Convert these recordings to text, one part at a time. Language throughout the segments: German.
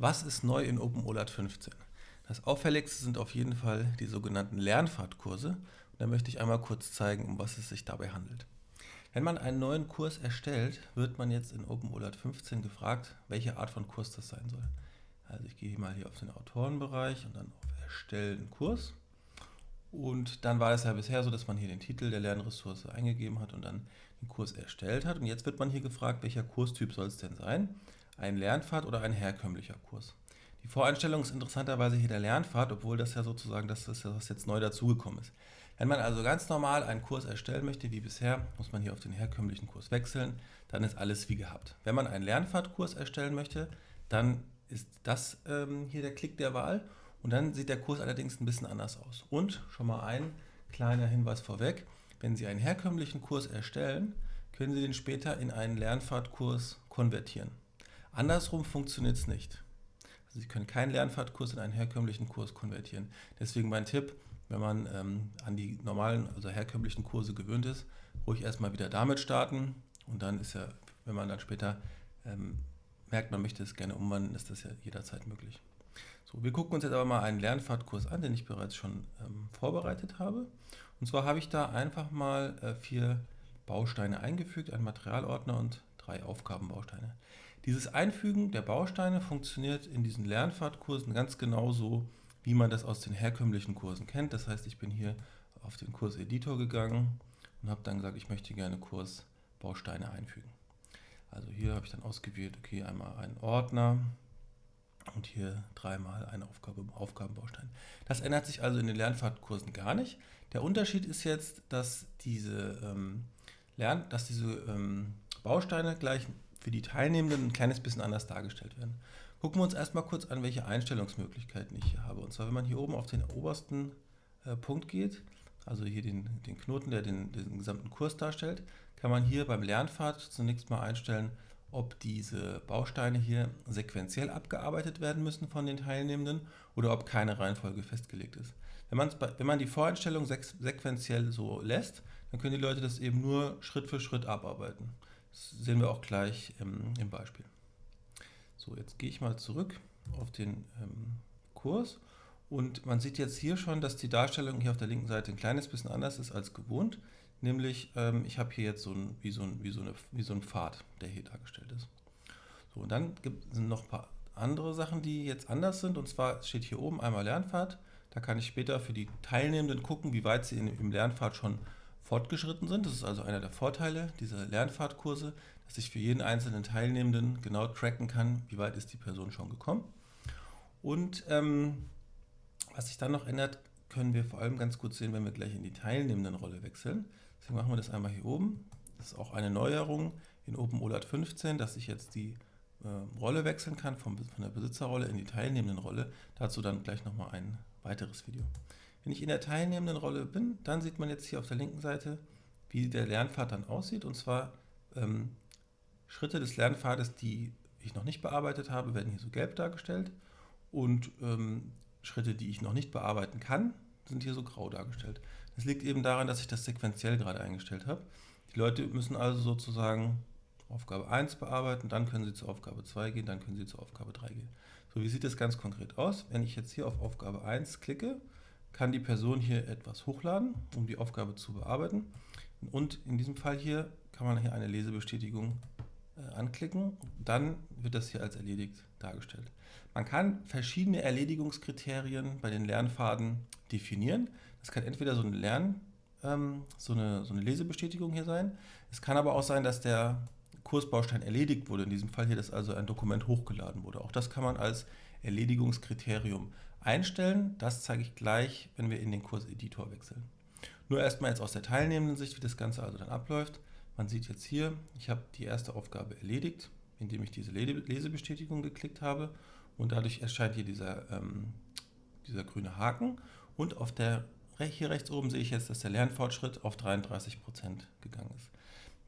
Was ist neu in OpenOLAT 15? Das auffälligste sind auf jeden Fall die sogenannten Lernfahrtkurse. Und da möchte ich einmal kurz zeigen, um was es sich dabei handelt. Wenn man einen neuen Kurs erstellt, wird man jetzt in OpenOLAT 15 gefragt, welche Art von Kurs das sein soll. Also ich gehe mal hier auf den Autorenbereich und dann auf Erstellen Kurs. Und dann war es ja bisher so, dass man hier den Titel der Lernressource eingegeben hat und dann den Kurs erstellt hat. Und jetzt wird man hier gefragt, welcher Kurstyp soll es denn sein? Ein Lernpfad oder ein herkömmlicher Kurs. Die Voreinstellung ist interessanterweise hier der Lernpfad, obwohl das ja sozusagen das ist, was jetzt neu dazugekommen ist. Wenn man also ganz normal einen Kurs erstellen möchte, wie bisher, muss man hier auf den herkömmlichen Kurs wechseln, dann ist alles wie gehabt. Wenn man einen Lernpfadkurs erstellen möchte, dann ist das ähm, hier der Klick der Wahl und dann sieht der Kurs allerdings ein bisschen anders aus. Und schon mal ein kleiner Hinweis vorweg, wenn Sie einen herkömmlichen Kurs erstellen, können Sie den später in einen Lernpfadkurs konvertieren. Andersrum funktioniert es nicht. Also Sie können keinen Lernfahrtkurs in einen herkömmlichen Kurs konvertieren. Deswegen mein Tipp, wenn man ähm, an die normalen, also herkömmlichen Kurse gewöhnt ist, ruhig erstmal wieder damit starten und dann ist ja, wenn man dann später ähm, merkt, man möchte es gerne umwandeln, ist das ja jederzeit möglich. So, wir gucken uns jetzt aber mal einen Lernfahrtkurs an, den ich bereits schon ähm, vorbereitet habe. Und zwar habe ich da einfach mal äh, vier Bausteine eingefügt, einen Materialordner und drei Aufgabenbausteine. Dieses Einfügen der Bausteine funktioniert in diesen Lernfahrtkursen ganz genauso, wie man das aus den herkömmlichen Kursen kennt. Das heißt, ich bin hier auf den Kurseditor gegangen und habe dann gesagt, ich möchte gerne Kursbausteine einfügen. Also hier habe ich dann ausgewählt, okay, einmal einen Ordner und hier dreimal eine Aufgabe, Aufgabenbaustein. Das ändert sich also in den Lernfahrtkursen gar nicht. Der Unterschied ist jetzt, dass diese, ähm, Lern dass diese ähm, Bausteine gleich für die Teilnehmenden ein kleines bisschen anders dargestellt werden. Gucken wir uns erstmal kurz an, welche Einstellungsmöglichkeiten ich hier habe. Und zwar, wenn man hier oben auf den obersten äh, Punkt geht, also hier den, den Knoten, der den, den gesamten Kurs darstellt, kann man hier beim Lernpfad zunächst mal einstellen, ob diese Bausteine hier sequenziell abgearbeitet werden müssen von den Teilnehmenden oder ob keine Reihenfolge festgelegt ist. Wenn, wenn man die Voreinstellung sequenziell so lässt, dann können die Leute das eben nur Schritt für Schritt abarbeiten. Das sehen wir auch gleich im, im Beispiel. So, jetzt gehe ich mal zurück auf den ähm, Kurs und man sieht jetzt hier schon, dass die Darstellung hier auf der linken Seite ein kleines bisschen anders ist als gewohnt. Nämlich, ähm, ich habe hier jetzt so ein, wie, so ein, wie, so eine, wie so ein Pfad, der hier dargestellt ist. So, und dann gibt, sind noch ein paar andere Sachen, die jetzt anders sind. Und zwar steht hier oben einmal Lernpfad. Da kann ich später für die Teilnehmenden gucken, wie weit sie in, im Lernpfad schon fortgeschritten sind. Das ist also einer der Vorteile dieser Lernfahrtkurse, dass ich für jeden einzelnen Teilnehmenden genau tracken kann, wie weit ist die Person schon gekommen. Und ähm, was sich dann noch ändert, können wir vor allem ganz gut sehen, wenn wir gleich in die teilnehmenden Rolle wechseln. Deswegen machen wir das einmal hier oben. Das ist auch eine Neuerung in OpenOLAT 15, dass ich jetzt die äh, Rolle wechseln kann vom, von der Besitzerrolle in die teilnehmenden Rolle. Dazu dann gleich nochmal ein weiteres Video. Wenn ich in der teilnehmenden Rolle bin, dann sieht man jetzt hier auf der linken Seite, wie der Lernpfad dann aussieht. Und zwar ähm, Schritte des Lernpfades, die ich noch nicht bearbeitet habe, werden hier so gelb dargestellt. Und ähm, Schritte, die ich noch nicht bearbeiten kann, sind hier so grau dargestellt. Das liegt eben daran, dass ich das sequenziell gerade eingestellt habe. Die Leute müssen also sozusagen Aufgabe 1 bearbeiten, dann können sie zur Aufgabe 2 gehen, dann können sie zur Aufgabe 3 gehen. So, wie sieht das ganz konkret aus? Wenn ich jetzt hier auf Aufgabe 1 klicke, kann die Person hier etwas hochladen, um die Aufgabe zu bearbeiten. Und in diesem Fall hier kann man hier eine Lesebestätigung äh, anklicken. Dann wird das hier als erledigt dargestellt. Man kann verschiedene Erledigungskriterien bei den Lernpfaden definieren. Das kann entweder so eine Lern, ähm, so, eine, so eine Lesebestätigung hier sein. Es kann aber auch sein, dass der Kursbaustein erledigt wurde. In diesem Fall hier, dass also ein Dokument hochgeladen wurde. Auch das kann man als Erledigungskriterium einstellen. Das zeige ich gleich, wenn wir in den Kurseditor wechseln. Nur erstmal jetzt aus der teilnehmenden Sicht, wie das Ganze also dann abläuft. Man sieht jetzt hier, ich habe die erste Aufgabe erledigt, indem ich diese Lesebestätigung geklickt habe und dadurch erscheint hier dieser, ähm, dieser grüne Haken und auf der, hier rechts oben sehe ich jetzt, dass der Lernfortschritt auf 33% gegangen ist.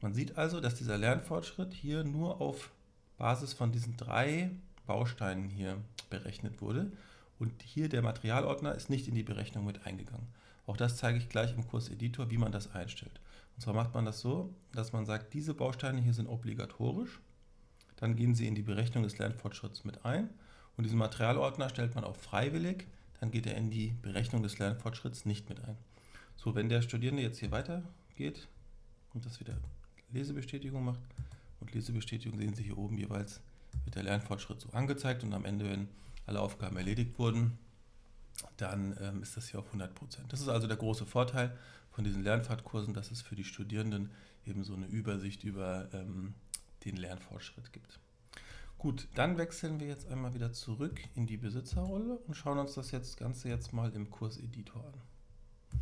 Man sieht also, dass dieser Lernfortschritt hier nur auf Basis von diesen drei Bausteinen hier berechnet wurde und hier der Materialordner ist nicht in die Berechnung mit eingegangen. Auch das zeige ich gleich im Kurseditor, wie man das einstellt. Und zwar macht man das so, dass man sagt, diese Bausteine hier sind obligatorisch. Dann gehen Sie in die Berechnung des Lernfortschritts mit ein. und diesen Materialordner stellt man auf freiwillig, dann geht er in die Berechnung des Lernfortschritts nicht mit ein. So, wenn der Studierende jetzt hier weitergeht und das wieder Lesebestätigung macht und Lesebestätigung sehen Sie hier oben jeweils, wird der Lernfortschritt so angezeigt und am Ende, wenn alle Aufgaben erledigt wurden, dann ähm, ist das hier auf 100%. Das ist also der große Vorteil von diesen Lernfahrtkursen, dass es für die Studierenden eben so eine Übersicht über ähm, den Lernfortschritt gibt. Gut, dann wechseln wir jetzt einmal wieder zurück in die Besitzerrolle und schauen uns das jetzt, Ganze jetzt mal im Kurseditor an.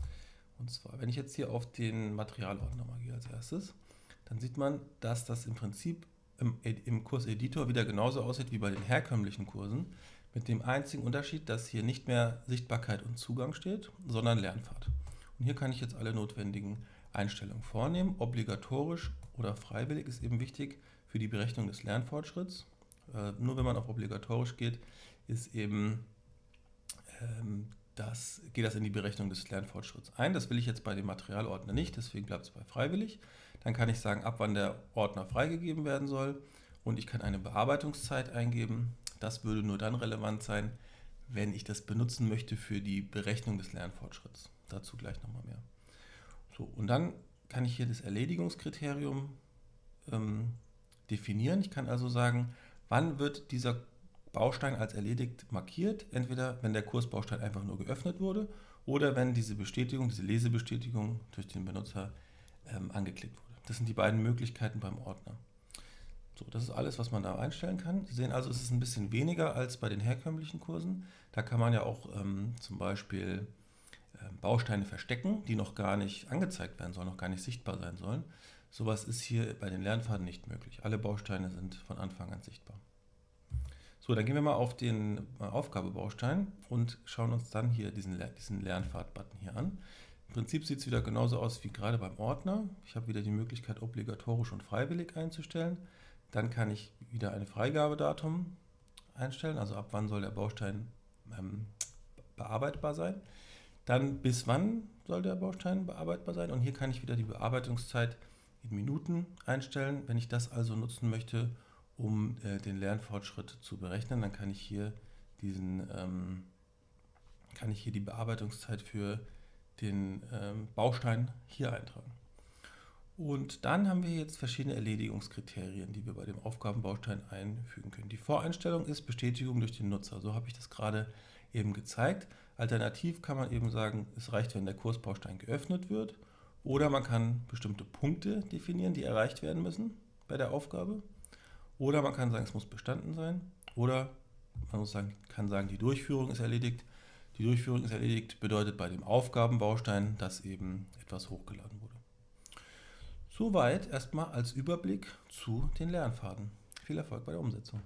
Und zwar, wenn ich jetzt hier auf den Materialordner mal gehe als erstes, dann sieht man, dass das im Prinzip im, im Kurseditor wieder genauso aussieht wie bei den herkömmlichen Kursen, mit dem einzigen Unterschied, dass hier nicht mehr Sichtbarkeit und Zugang steht, sondern Lernpfad. Und hier kann ich jetzt alle notwendigen Einstellungen vornehmen. Obligatorisch oder freiwillig ist eben wichtig für die Berechnung des Lernfortschritts. Äh, nur wenn man auf obligatorisch geht, ist eben ähm, das, geht das in die Berechnung des Lernfortschritts ein. Das will ich jetzt bei dem Materialordner nicht, deswegen bleibt es bei freiwillig. Dann kann ich sagen, ab wann der Ordner freigegeben werden soll und ich kann eine Bearbeitungszeit eingeben. Das würde nur dann relevant sein, wenn ich das benutzen möchte für die Berechnung des Lernfortschritts. Dazu gleich nochmal mehr. So, und dann kann ich hier das Erledigungskriterium ähm, definieren. Ich kann also sagen, wann wird dieser Baustein als erledigt markiert, entweder wenn der Kursbaustein einfach nur geöffnet wurde oder wenn diese Bestätigung, diese Lesebestätigung durch den Benutzer ähm, angeklickt wurde. Das sind die beiden Möglichkeiten beim Ordner. So, das ist alles, was man da einstellen kann. Sie sehen also, es ist ein bisschen weniger als bei den herkömmlichen Kursen. Da kann man ja auch ähm, zum Beispiel ähm, Bausteine verstecken, die noch gar nicht angezeigt werden sollen, noch gar nicht sichtbar sein sollen. Sowas ist hier bei den Lernpfaden nicht möglich. Alle Bausteine sind von Anfang an sichtbar. So, dann gehen wir mal auf den äh, Aufgabebaustein und schauen uns dann hier diesen, diesen Lernpfad-Button hier an. Im Prinzip sieht es wieder genauso aus wie gerade beim Ordner. Ich habe wieder die Möglichkeit, obligatorisch und freiwillig einzustellen. Dann kann ich wieder ein Freigabedatum einstellen, also ab wann soll der Baustein ähm, bearbeitbar sein. Dann bis wann soll der Baustein bearbeitbar sein und hier kann ich wieder die Bearbeitungszeit in Minuten einstellen. Wenn ich das also nutzen möchte, um äh, den Lernfortschritt zu berechnen, dann kann ich hier diesen ähm, kann ich hier die Bearbeitungszeit für den ähm, Baustein hier eintragen. Und dann haben wir jetzt verschiedene Erledigungskriterien, die wir bei dem Aufgabenbaustein einfügen können. Die Voreinstellung ist Bestätigung durch den Nutzer. So habe ich das gerade eben gezeigt. Alternativ kann man eben sagen, es reicht, wenn der Kursbaustein geöffnet wird. Oder man kann bestimmte Punkte definieren, die erreicht werden müssen bei der Aufgabe. Oder man kann sagen, es muss bestanden sein. Oder man muss sagen, kann sagen, die Durchführung ist erledigt. Die Durchführung ist erledigt bedeutet bei dem Aufgabenbaustein, dass eben etwas hochgeladen wurde. Soweit erstmal als Überblick zu den Lernpfaden. Viel Erfolg bei der Umsetzung.